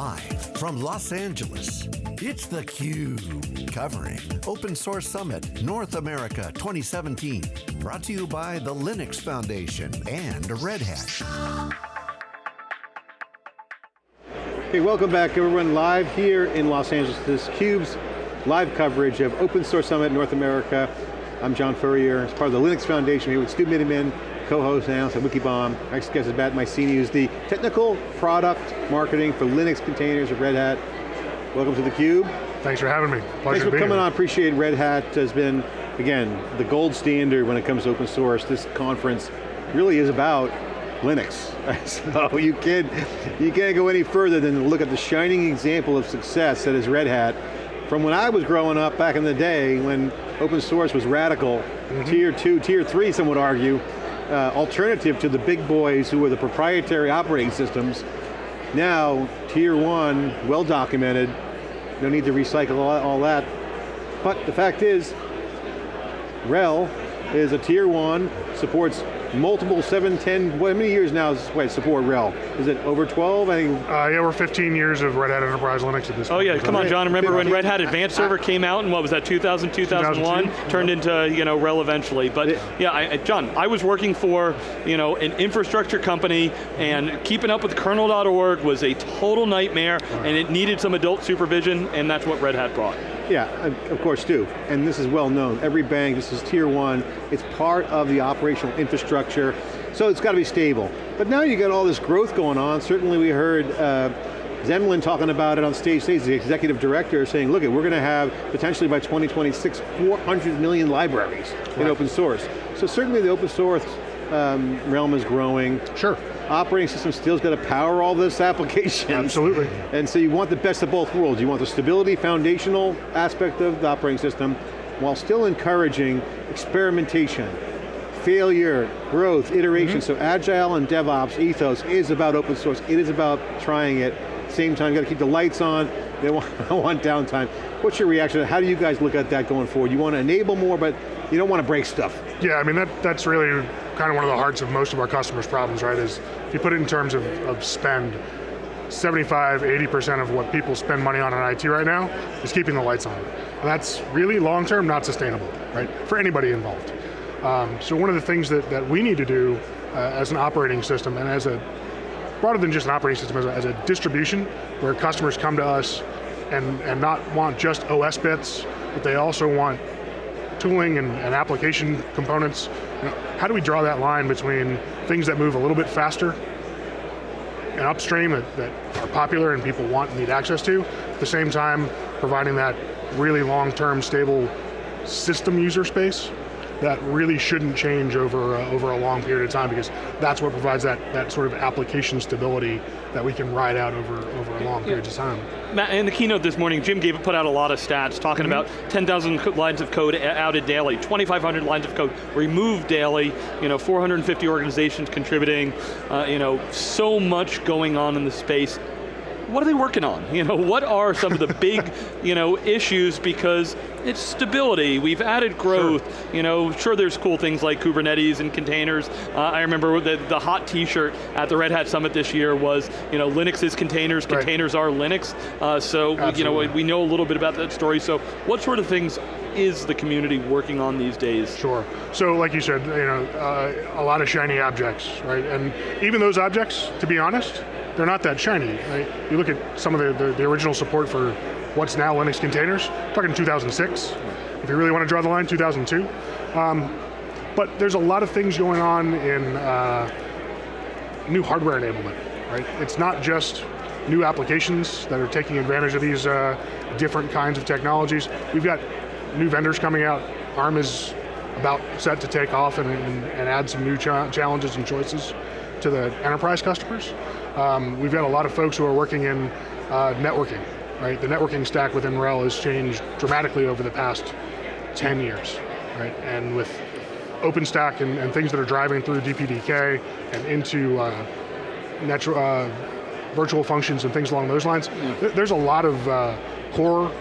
Live from Los Angeles, it's theCUBE, covering Open Source Summit North America 2017. Brought to you by the Linux Foundation and Red Hat. Okay, welcome back everyone, live here in Los Angeles. This CUBE's live coverage of Open Source Summit North America. I'm John Furrier, as part of the Linux Foundation, here with Stu Miniman, co-host analyst at Wikibon. Our next guest is Matt Micene, who's the technical product marketing for Linux containers at Red Hat. Welcome to theCUBE. Thanks for having me, Pleasure Thanks for coming here. on, appreciate Red Hat has been, again, the gold standard when it comes to open source. This conference really is about Linux. so you can't, you can't go any further than to look at the shining example of success that is Red Hat. From when I was growing up back in the day, when open source was radical, mm -hmm. tier two, tier three, some would argue, uh, alternative to the big boys who were the proprietary operating systems. Now, tier one, well documented, no need to recycle all, that. But the fact is, RHEL is a tier one, supports multiple 7, 10, what, how many years now is wait, support RHEL? Is it over 12? I think. Uh, yeah, we're 15 years of Red Hat Enterprise Linux at this oh, point. Oh yeah, come on John, remember when Red Hat Advanced Server came out and what was that, 2000, 2001? Turned into, you know, RHEL eventually. But yeah, I, John, I was working for, you know, an infrastructure company and keeping up with kernel.org was a total nightmare right. and it needed some adult supervision and that's what Red Hat brought. Yeah, of course do. And this is well known. Every bank, this is tier one, it's part of the operational infrastructure, so it's got to be stable. But now you got all this growth going on. Certainly we heard uh, Zemlin talking about it on stage stage, the executive director saying, look, we're going to have potentially by 2026, 400 million libraries right. in open source. So certainly the open source um, realm is growing. Sure operating system still's got to power all this application. Absolutely. And so you want the best of both worlds. You want the stability, foundational aspect of the operating system, while still encouraging experimentation, failure, growth, iteration. Mm -hmm. So agile and DevOps ethos is about open source. It is about trying it. Same time, got to keep the lights on. They want, want downtime. What's your reaction? How do you guys look at that going forward? You want to enable more, but you don't want to break stuff. Yeah, I mean, that, that's really kind of one of the hearts of most of our customers' problems, right, is if you put it in terms of, of spend, 75, 80% of what people spend money on in IT right now is keeping the lights on. And that's really long-term not sustainable, right, for anybody involved. Um, so one of the things that, that we need to do uh, as an operating system and as a, broader than just an operating system, as a, as a distribution where customers come to us and, and not want just OS bits, but they also want tooling and, and application components, how do we draw that line between things that move a little bit faster and upstream that, that are popular and people want and need access to, at the same time providing that really long-term stable system user space that really shouldn't change over, uh, over a long period of time because that's what provides that, that sort of application stability that we can ride out over, over a long period of time. Matt, in the keynote this morning, Jim gave put out a lot of stats talking mm -hmm. about 10,000 lines of code outed daily, 2,500 lines of code removed daily, you know, 450 organizations contributing, uh, you know, so much going on in the space what are they working on? You know, what are some of the big, you know, issues because it's stability, we've added growth, sure. you know, sure there's cool things like Kubernetes and containers. Uh, I remember the, the hot t-shirt at the Red Hat Summit this year was, you know, Linux is containers, right. containers are Linux. Uh, so, Absolutely. you know, we know a little bit about that story. So what sort of things is the community working on these days? Sure, so like you said, you know, uh, a lot of shiny objects, right? And even those objects, to be honest, they're not that shiny. Right? You look at some of the, the, the, original support for what's now Linux containers, talking 2006. If you really want to draw the line, 2002. Um, but there's a lot of things going on in uh, new hardware enablement, right? It's not just new applications that are taking advantage of these uh, different kinds of technologies. We've got new vendors coming out. ARM is about set to take off and, and, and add some new cha challenges and choices to the enterprise customers. Um, we've got a lot of folks who are working in uh, networking, right? The networking stack within RHEL has changed dramatically over the past 10 years, right? And with OpenStack and, and things that are driving through DPDK and into uh, natural, uh, virtual functions and things along those lines, th there's a lot of uh, core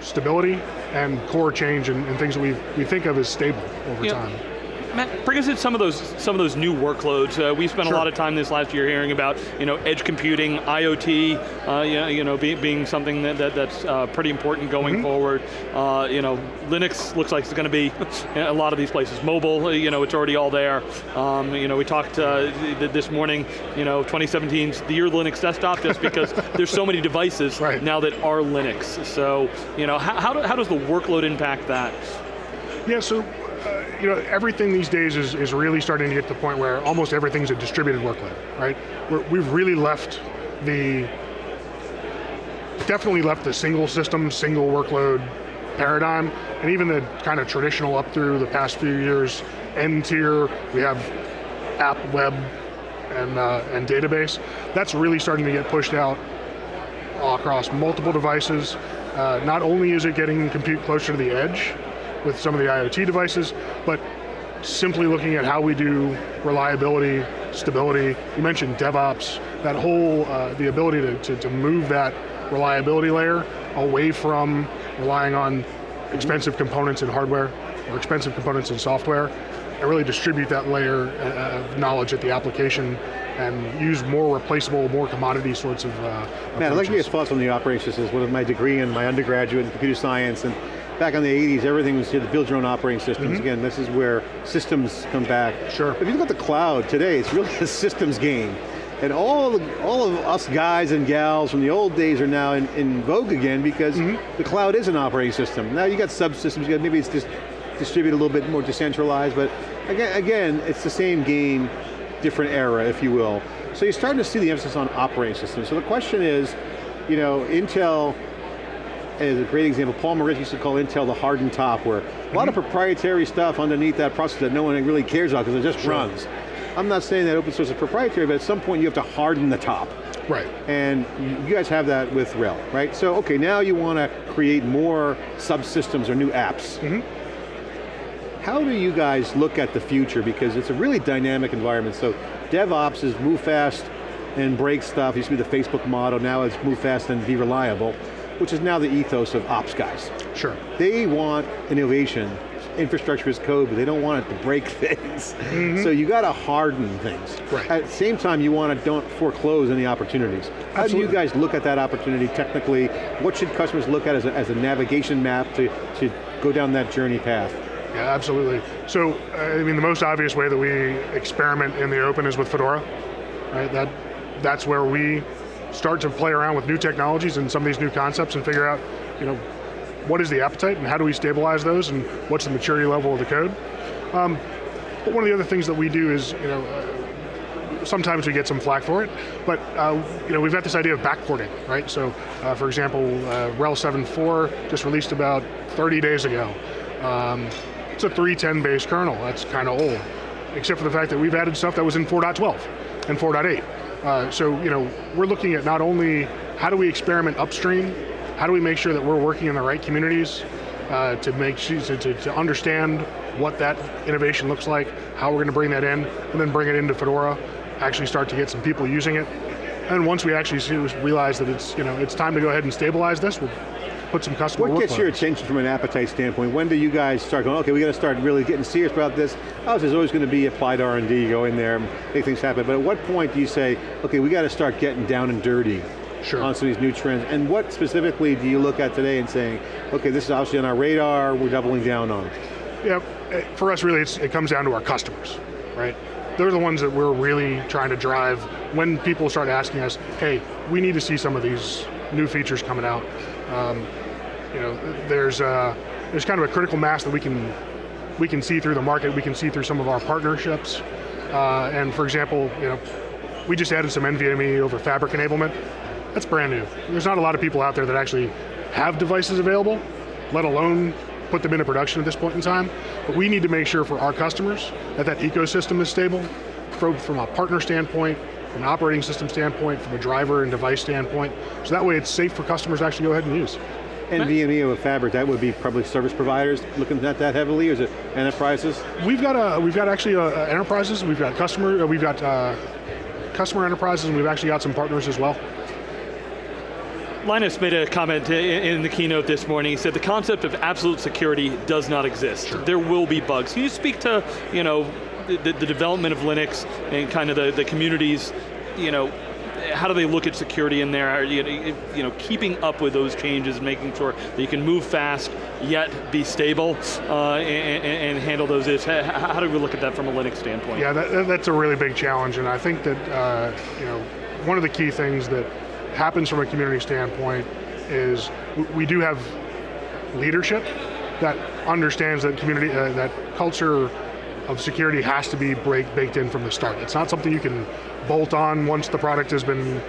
stability and core change and, and, things that we we think of as stable over time. Matt, bring us in some of those some of those new workloads. Uh, we spent Sure. a lot of time this last year hearing about you know edge computing, IoT, uh, you know, you know be, being something that, that that's uh, pretty important going Mm-hmm. forward. Uh, you know, Linux looks like it's going to be a lot of these places. Mobile, uh, you know, it's already all there. Um, you know, we talked uh, this morning. You know, 2017's the year of Linux desktop, just because there's so many devices Right. now that are Linux. So you know, how, how, do, how does the workload impact that? Yeah, so you know everything these days is, is really starting to get to the point where almost everything's a distributed workload, right? We're, we've really left the definitely left the single system, single workload paradigm, and even the kind of traditional up through the past few years n-tier. We have app, web, and uh, and database. That's really starting to get pushed out across multiple devices. Uh, not only is it getting compute closer to the edge with some of the IoT devices, but simply looking at how we do reliability, stability. You mentioned DevOps, that whole, uh, the ability to, to, to move that reliability layer away from relying on expensive components in hardware or expensive components in software, and really distribute that layer uh, of knowledge at the application and use more replaceable, more commodity sorts of uh, Matt, I'd like to get your thoughts on the operating systems. With my degree and my undergraduate in computer science, and back in the 80s, everything was you had to build your own operating systems. Again, this is where systems come back. Sure. If you look at the cloud today, it's really a systems game. And all, the, all of us guys and gals from the old days are now in, in vogue again because Mm-hmm. the cloud is an operating system. Now you got subsystems, you got, maybe it's just distributed a little bit more decentralized, but again, again, it's the same game, different era, if you will. So you're starting to see the emphasis on operating systems. So the question is, you know, Intel is a great example. Paul Maritz used to call Intel the hardened top, where a lot of mm-hmm. proprietary stuff underneath that process that no one really cares about because it just runs. I'm not saying that open source is proprietary, but at some point you have to harden the top. Right. And you- guys have that with RHEL, right? So, okay, now you want to create more subsystems or new apps. Mm-hmm. How do you guys look at the future? Because it's a really dynamic environment. So DevOps is move fast and break stuff. It used to be the Facebook motto, now it's move fast and be reliable, which is now the ethos of ops guys. Sure. They want innovation. Infrastructure is code, but they don't want it to break things. Mm-hmm. So you got to harden things. Right. At the same time, you want to don't foreclose any opportunities. How do you guys look at that opportunity technically? What should customers look at as a, as a navigation map to, to go down that journey path? Yeah, absolutely. So, I mean, the most obvious way that we experiment in the open is with Fedora, right? That, that's where we start to play around with new technologies and some of these new concepts and figure out, you know, what is the appetite and how do we stabilize those and what's the maturity level of the code. Um, but one of the other things that we do is, you know, uh, sometimes we get some flack for it, but uh, you know we've got this idea of backporting, right? So, uh, for example, uh, RHEL 7.4 just released about 30 days ago. Um, it's a 3.10 base kernel. That's kind of old, except for the fact that we've added stuff that was in 4.12 and 4.8. Uh, so, you know, we're looking at not only how do we experiment upstream, how do we make sure that we're working in the right communities uh, to make to, to, understand what that innovation looks like, how we're going to bring that in, and then bring it into Fedora, actually start to get some people using it. And once we actually see, realize that it's, you know, it's time to go ahead and stabilize this, we'll put some customer What gets your attention from an appetite standpoint? When do you guys start going, okay, we got to start really getting serious about this? Oh, there's always going to be applied R&D, go in there, make things happen. But at what point do you say, okay, we got to start getting down and dirty Sure. on some of these new trends? And what specifically do you look at today and saying, okay, this is obviously on our radar, we're doubling down on? Yeah, eh, for us really it's, it comes down to our customers, right? They're the ones that we're really trying to drive when people start asking us, hey, we need to see some of these new features coming out. Um, you know, there's, uh, there's kind of a critical mass that we can, we can see through the market, we can see through some of our partnerships. Uh, and for example, you know, we just added some NVMe over Fabric enablement. That's brand new. There's not a lot of people out there that actually have devices available, let alone put them into production at this point in time. But we need to make sure for our customers that that ecosystem is stable, from, from a partner standpoint, from an operating system standpoint, from a driver and device standpoint, so that way it's safe for customers to actually go ahead and use. NVMe over Fabric, that would be probably service providers looking at that heavily, or is it enterprises? We've got a, we've got actually uh, enterprises, we've got customer, uh, we've got uh, customer enterprises, and we've actually got some partners as well. Linus made a comment in the keynote this morning. He said the concept of absolute security does not exist. Sure. There will be bugs. Can you speak to, you know, the, the development of Linux and kind of the, the communities, you know, how do they look at security in there? You know, keeping up with those changes, making sure that you can move fast, yet be stable, uh, and, and, handle those issues. How do we look at that from a Linux standpoint? Yeah, that, that's a really big challenge, and I think that, uh, you know, one of the key things that happens from a community standpoint is we do have leadership that understands that community, uh, that culture of security has to be break, baked in from the start. It's not something you can bolt on once the product has been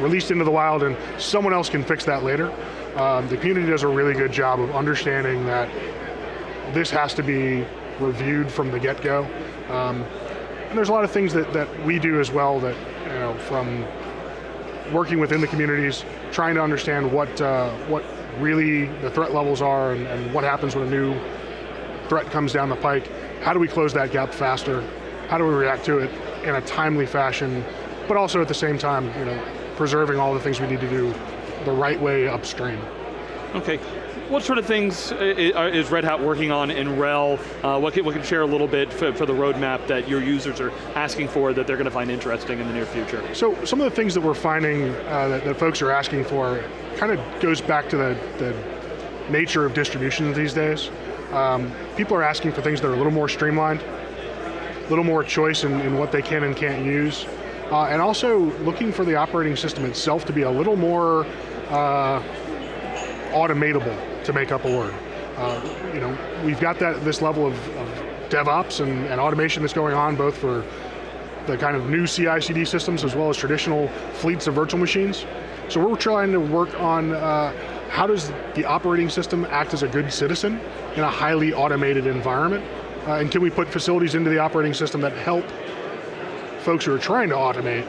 released into the wild and someone else can fix that later. Um, the community does a really good job of understanding that this has to be reviewed from the get-go. Um, and there's a lot of things that, that we do as well that, you know, from working within the communities, trying to understand what, uh, what really the threat levels are and, and what happens when a new threat comes down the pike. How do we close that gap faster? How do we react to it in a timely fashion, but also at the same time, you know, preserving all the things we need to do the right way upstream. Okay, what sort of things is Red Hat working on in RHEL? Uh, what, can, what can share a little bit for, for, the roadmap that your users are asking for that they're going to find interesting in the near future? So some of the things that we're finding uh, that, that, folks are asking for kind of goes back to the, the nature of distributions these days. Um, people are asking for things that are a little more streamlined, a little more choice in, in what they can and can't use, uh, and also looking for the operating system itself to be a little more uh, automatable to make up a word. Uh, you know, we've got that this level of, of DevOps and, and, automation that's going on both for the kind of new CI/CD systems as well as traditional fleets of virtual machines. So we're trying to work on uh, how does the operating system act as a good citizen in a highly automated environment, uh, and can we put facilities into the operating system that help folks who are trying to automate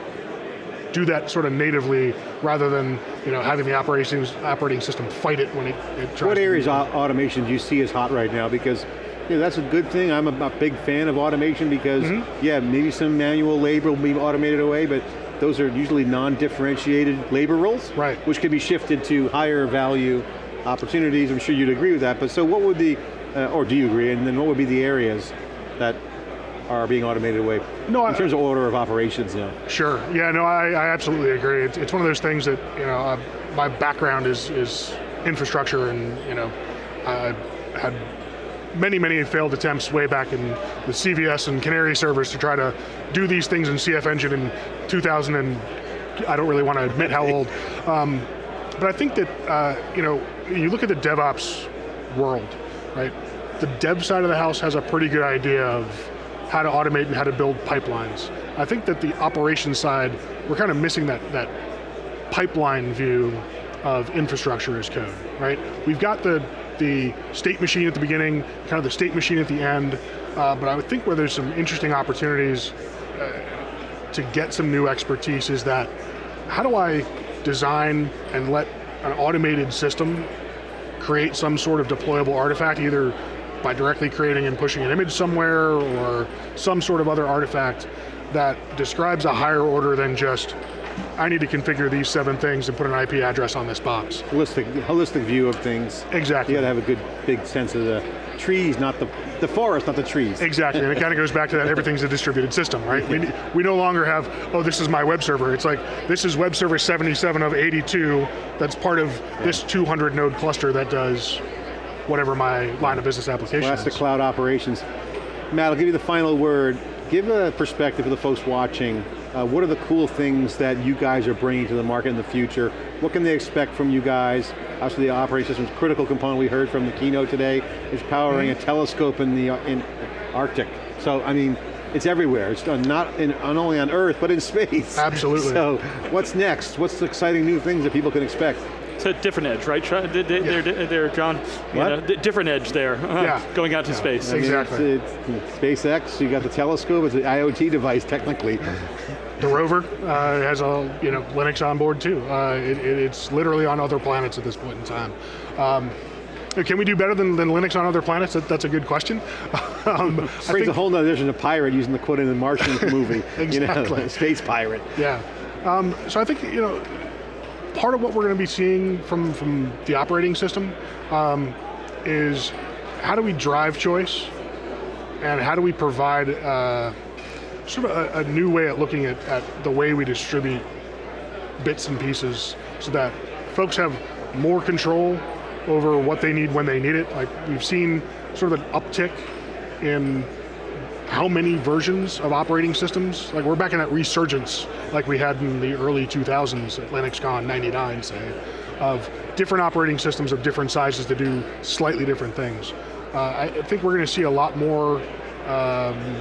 do that sort of natively rather than you know having the operating operating system fight it when it, it tries. What areas of automation do you see as hot right now? Because you know, that's a good thing. I'm a, a big fan of automation because mm -hmm. yeah, maybe some manual labor will be automated away, but those are usually non-differentiated labor roles, right? Which can be shifted to higher value opportunities. I'm sure you'd agree with that. But so, what would the, uh, or do you agree? And then what would be the areas that are being automated away no, in I, terms of order of operations now. Sure, yeah, no, I, I absolutely agree. It's, it's, one of those things that, you know, uh, my background is, is infrastructure and, you know, I had many, many failed attempts way back in the CVS and Canary servers to try to do these things in CF Engine in 2000 and I don't really want to admit how old. Um, but I think that, uh, you know, you look at the DevOps world, right? The dev side of the house has a pretty good idea of how to automate and how to build pipelines. I think that the operations side, we're kind of missing that, that pipeline view of infrastructure as code, right? We've got the, the state machine at the beginning, kind of the state machine at the end, uh, but I would think where there's some interesting opportunities uh, to get some new expertise is that, how do I design and let an automated system create some sort of deployable artifact, either by directly creating and pushing an image somewhere or some sort of other artifact that describes a higher order than just I need to configure these seven things and put an IP address on this box. Holistic, holistic view of things. Exactly. You got to have a good big sense of the trees, not the, the forest, not the trees. Exactly, and it kind of goes back to that everything's a distributed system, right? we, we no longer have, oh, this is my web server. It's like, this is web server 77 of 82 that's part of yeah. this 200 node cluster that does whatever my line of business application well, that's is. the cloud operations. Matt, I'll give you the final word. Give a perspective for the folks watching. Uh, what are the cool things that you guys are bringing to the market in the future? What can they expect from you guys? Obviously the operating system's critical component we heard from the keynote today. is powering mm -hmm. a telescope in the in Arctic. So, I mean, it's everywhere. It's not, in, not only on Earth, but in space. Absolutely. So, what's next? What's the exciting new things that people can expect? It's a different edge, right? They're, yeah. they're, John. What? Know, different edge there. Uh, yeah. Going out to yeah. space. I mean, exactly. It's, it's SpaceX. You got the telescope. It's an IoT device, technically. The rover uh, has a you know Linux on board too. Uh, it, it, it's literally on other planets at this point in time. Um, can we do better than, than Linux on other planets? That, that's a good question. um, Brings a whole nother version of pirate using the quote in the Martian movie. exactly. You know, space pirate. Yeah. Um, so I think, you know, part of what we're going to be seeing from, from the operating system um, is how do we drive choice and how do we provide uh, sort of a, a, new way at looking at, at the way we distribute bits and pieces so that folks have more control over what they need when they need it. Like we've seen sort of an uptick in how many versions of operating systems, like we're back in that resurgence like we had in the early 2000s at LinuxCon 99 say, of different operating systems of different sizes to do slightly different things. Uh, I think we're going to see a lot more um,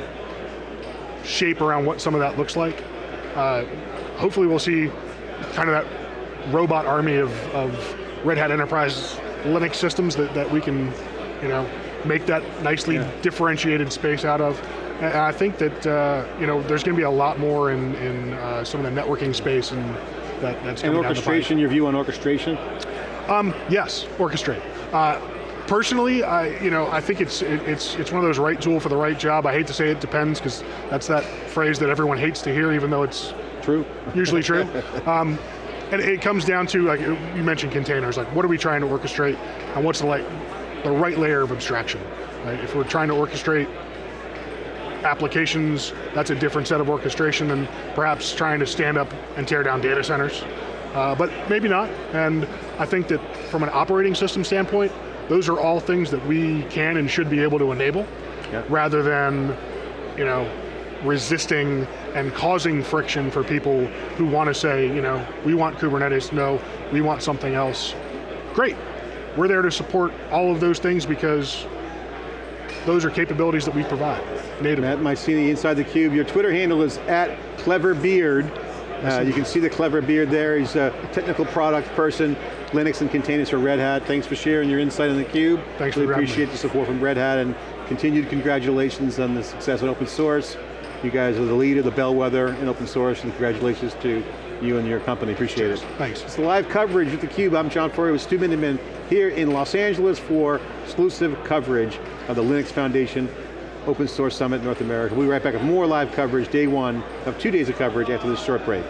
shape around what some of that looks like. Uh, hopefully we'll see kind of that robot army of, of Red Hat Enterprise Linux systems that, that we can, you know, make that nicely yeah. differentiated space out of. And I think that uh, you know there's going to be a lot more in, in uh, some of the networking space and that, that's and orchestration. Your view on orchestration? Um, yes, orchestrate. Uh, personally, I you know I think it's it, it's it's one of those right tool for the right job. I hate to say it depends because that's that phrase that everyone hates to hear, even though it's true. Usually true. um, and it comes down to like you mentioned containers. Like what are we trying to orchestrate, and what's the like the right layer of abstraction? Right? If we're trying to orchestrate applications, that's a different set of orchestration than perhaps trying to stand up and tear down data centers. Uh, but maybe not, and I think that from an operating system standpoint, those are all things that we can and should be able to enable, yep. rather than, you know, resisting and causing friction for people who want to say, you know, we want Kubernetes, no, we want something else. Great, we're there to support all of those things because those are capabilities that we provide natively. Matt Micene inside the cube. Your Twitter handle is at cleverbeard. Uh, you can see the clever beard there. He's a technical product person, Linux and containers for Red Hat. Thanks for sharing your insight on the cube. Thanks really appreciate the support from Red Hat and continued congratulations on the success of open source. You guys are the leader, the bellwether in open source, and congratulations to you and your company, appreciate it. Thanks. It's the live coverage with theCUBE. I'm John Furrier with Stu Miniman here in Los Angeles for exclusive coverage of the Linux Foundation Open Source Summit North America. We'll be right back with more live coverage, day one of two days of coverage after this short break.